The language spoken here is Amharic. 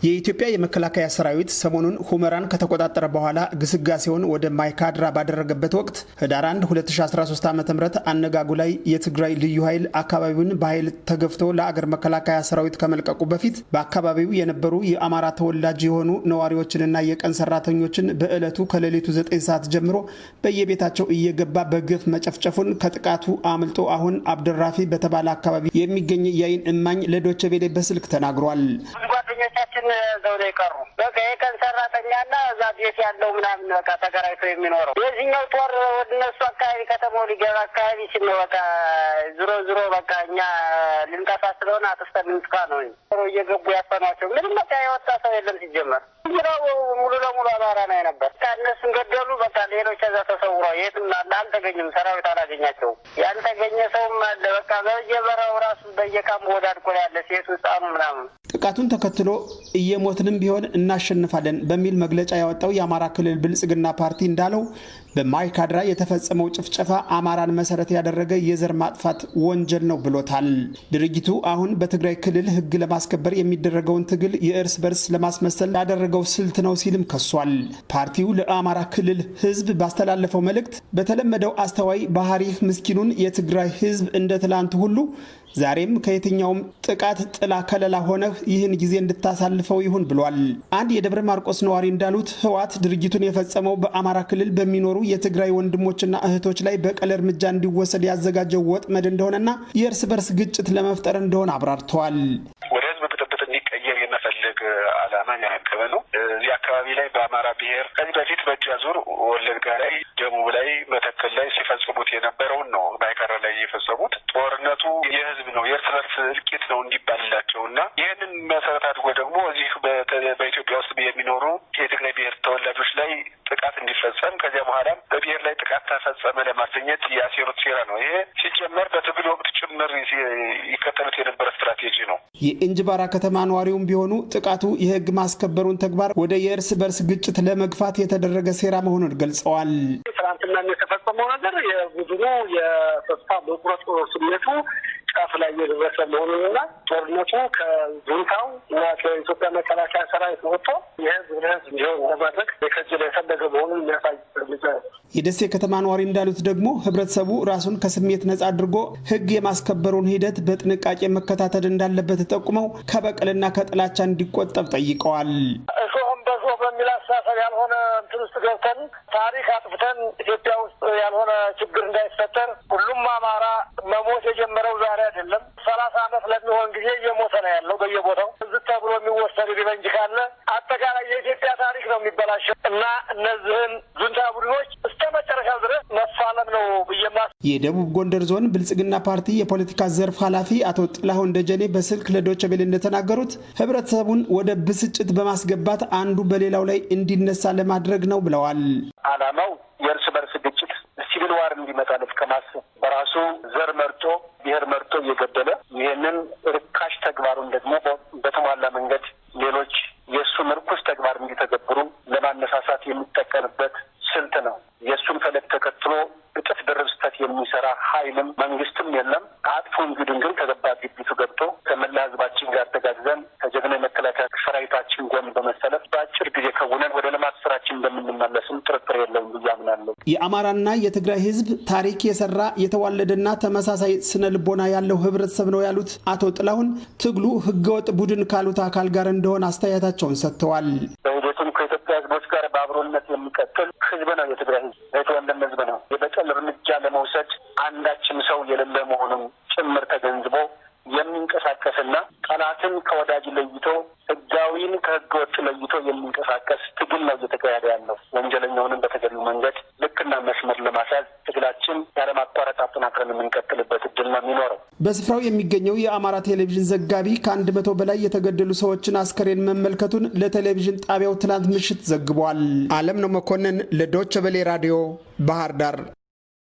የኢትዮጵያ የመከላከያ ሰራዊት ሰሞኑን ሁመራን ከተቆጣጠረ በኋላ ግስጋሴውን ወደ ማይካድራ ባደረገበት ወቅት ህዳር 1 2013 ዓ ም አነጋጉ ላይ የትግራይ ልዩ ኃይል አካባቢውን በኃይል ተገፍቶ ለአገር መከላከያ ሰራዊት ከመልቀቁ በፊት በአካባቢው የነበሩ የአማራ ተወላጅ የሆኑ ነዋሪዎችንና የቀን ሰራተኞችን በዕለቱ ከሌሊቱ 9 ሰዓት ጀምሮ በየቤታቸው እየገባ በግፍ መጨፍጨፉን ከጥቃቱ አምልጦ አሁን አብደራፊ በተባለ አካባቢ የሚገኝ የአይን እማኝ ቬለ በስልክ ተናግሯል። እዛው ነው የቀሩ። በቃ የቀን ሰራተኛና እዛ ቤት ያለው ምናምን በቃ ተከራይቶ የሚኖረው የዚህኛው ጦር ወደ እነሱ አካባቢ ከተማው ሊገባ አካባቢ ሲል ነው በቃ ዝሮ ዝሮ በቃ እኛ ልንጠፋ ስለሆነ አጥፍተን ልንጥፋ ነው እየገቡ ያፈኗቸው። ምንም በቃ የወጣ ሰው የለም ሲጀመር ዙራው ሙሉ ለሙሉ አማራ ነው ነበር። እነሱን ገደሉ። በቃ ሌሎች እዛ ተሰውረው የትም አለ አልተገኙም። ሰራዊት አላገኛቸውም። ያልተገኘ ሰውም አለ። በቃ በየበረው ራሱ በየካምቦ ወዳድቆ ያለ ሴቱ ህጻኑ ምናምን ጥቃቱን ተከትሎ እየሞትንም ቢሆን እናሸንፋለን በሚል መግለጫ ያወጣው የአማራ ክልል ብልጽግና ፓርቲ እንዳለው በማይካድራ የተፈጸመው ጭፍጨፋ አማራን መሰረት ያደረገ የዘር ማጥፋት ወንጀል ነው ብሎታል። ድርጊቱ አሁን በትግራይ ክልል ሕግ ለማስከበር የሚደረገውን ትግል የእርስ በርስ ለማስመሰል ያደረገው ስልት ነው ሲልም ከሷል። ፓርቲው ለአማራ ክልል ሕዝብ ባስተላለፈው መልእክት በተለመደው አስተዋይ ባህሪህ ምስኪኑን የትግራይ ሕዝብ እንደ ትላንቱ ሁሉ ዛሬም ከየትኛውም ጥቃት ጥላ ከለላ ሆነህ ይህን ጊዜ እንድታሳልፈው ይሁን ብሏል። አንድ የደብረ ማርቆስ ነዋሪ እንዳሉት ህወሓት ድርጊቱን የፈጸመው በአማራ ክልል በሚኖሩ የትግራይ ወንድሞችና እህቶች ላይ በቀል እርምጃ እንዲወሰድ ያዘጋጀው ወጥመድ እንደሆነና የእርስ በርስ ግጭት ለመፍጠር እንደሆነ አብራርተዋል። ወደ ህዝብ ብጥብጥ እንዲቀየር የመፈለግ ዓላማ ያነገበ ነው። እዚህ አካባቢ ላይ በአማራ ብሔር ከዚህ በፊት በእጅ አዙር ወለጋ ላይ፣ ደቡብ ላይ፣ መተከል ላይ ሲፈጽሙት የነበረውን ነው ማይካድራ ላይ የፈጸሙት። ጦርነቱ የህዝብ ነው የእርስ በርስ እልቂት ነው እንዲባልላቸው እና ይህንን መሰረት አድርጎ ደግሞ እዚህ በኢትዮጵያ ውስጥ የሚኖሩ የትግራይ ብሔር ተወላጆች ጥቃት እንዲፈጸም ከዚያ በኋላም በብሔር ላይ ጥቃት ተፈጸመ ለማሰኘት ያሴሩት ሴራ ነው። ይሄ ሲጀመር በትግል ወቅት ጭምር ይከተሉት የነበረ ስትራቴጂ ነው። የእንጅባራ ከተማ ነዋሪውም ቢሆኑ ጥቃቱ የህግ ማስከበሩን ተግባር ወደ የእርስ በርስ ግጭት ለመግፋት የተደረገ ሴራ መሆኑን ገልጸዋል። ትናንትና የተፈጸመው ነገር የቡድኑ የተስፋ መቁረጥ ስሜቱ ጫፍ ላይ እየደረሰ መሆኑንና ጦርነቱ ከጁንታው እና ከኢትዮጵያ መከላከያ ሰራዊት ወጥቶ የህዝብ ለህዝብ እንዲሆን ለማድረግ የከጀለ የፈለገ መሆኑን የሚያሳይ እርምጃ ነው። የደሴ ከተማ ነዋሪ እንዳሉት ደግሞ ህብረተሰቡ ራሱን ከስሜት ነጻ አድርጎ ህግ የማስከበሩን ሂደት በጥንቃቄ መከታተል እንዳለበት ጠቁመው ከበቀልና ከጥላቻ እንዲቆጠብ ጠይቀዋል። በሚል አስተሳሰብ ያልሆነ እንትን ውስጥ ገብተን ታሪክ አጥፍተን ኢትዮጵያ ውስጥ ያልሆነ ችግር እንዳይፈጠር ሁሉም አማራ የሚበላሸው እና እነዚህን ጁንታ ቡድኖች እስከ መጨረሻው ድረስ መፋለም ነው ብዬማ የደቡብ ጎንደር ዞን ብልጽግና ፓርቲ የፖለቲካ ዘርፍ ኃላፊ አቶ ጥላሁን ደጀኔ በስልክ ለዶቼ ቬለ እንደተናገሩት ህብረተሰቡን ወደ ብስጭት በማስገባት አንዱ በሌላው ላይ እንዲነሳ ለማድረግ ነው ብለዋል። ዓላማው የእርስ በርስ ግጭት ሲቪል ዋር እንዲመጣ ከማሰብ በራሱ ዘር መርጦ ብሔር መርጦ እየገደለ ይህንን ርካሽ ተግባሩን ደግሞ በተሟላ መንገድ ሌሎች የእሱን ርኩስ ተግባር እንዲተገብሩ ለማነሳሳት የሚጠቀምበት ስልት ነው። የእሱን ፈለግ ተከትሎ ድርብ ስህተት የሚሰራ ኃይልም መንግስትም የለም። አጥፉን ቡድን ግን ከገባ ግቢቱ ገብቶ ከመላ ህዝባችን ጋር ተጋግዘን ከጀግና የመከላከያ ሰራዊታችን ጎን በመሰለፍ በአጭር ጊዜ ከውነን ወደ ልማት ስራችን እንደምንመለስም ጥርጥር የለውም ብዬ አምናለሁ። የአማራና የትግራይ ህዝብ ታሪክ የሰራ የተዋለደና ተመሳሳይ ስነ ልቦና ያለው ህብረተሰብ ነው ያሉት አቶ ጥላሁን ትግሉ ህገወጥ ቡድን ካሉት አካል ጋር እንደሆነ አስተያየታቸውን ሰጥተዋል። በሂደቱም ከኢትዮጵያ ህዝቦች ጋር በአብሮነት የሚቀጥል ህዝብ ነው። የትግራይ ህዝብ የተወለም ህዝብ ነው። የበቀል እርምጃ ለመውሰድ አንዳችም ሰው የሌለ መሆኑን ጭምር ተገንዝቦ የሚንቀሳቀስና ጠላትን ከወዳጅ ለይቶ ህጋዊን ከህገ ወጥ ለይቶ የሚንቀሳቀስ ትግል ነው እየተካሄደ ያለው። ወንጀለኛውንም በተገቢው መንገድ ልክና መስመር ለማስያዝ ትግላችን ያለማቋረጥ አጠናክረን የምንቀጥልበት እድል ነው የሚኖረው። በስፍራው የሚገኘው የአማራ ቴሌቪዥን ዘጋቢ ከአንድ መቶ በላይ የተገደሉ ሰዎችን አስከሬን መመልከቱን ለቴሌቪዥን ጣቢያው ትናንት ምሽት ዘግቧል። አለም ነው መኮንን ለዶቸ ቬለ ራዲዮ ባህር ዳር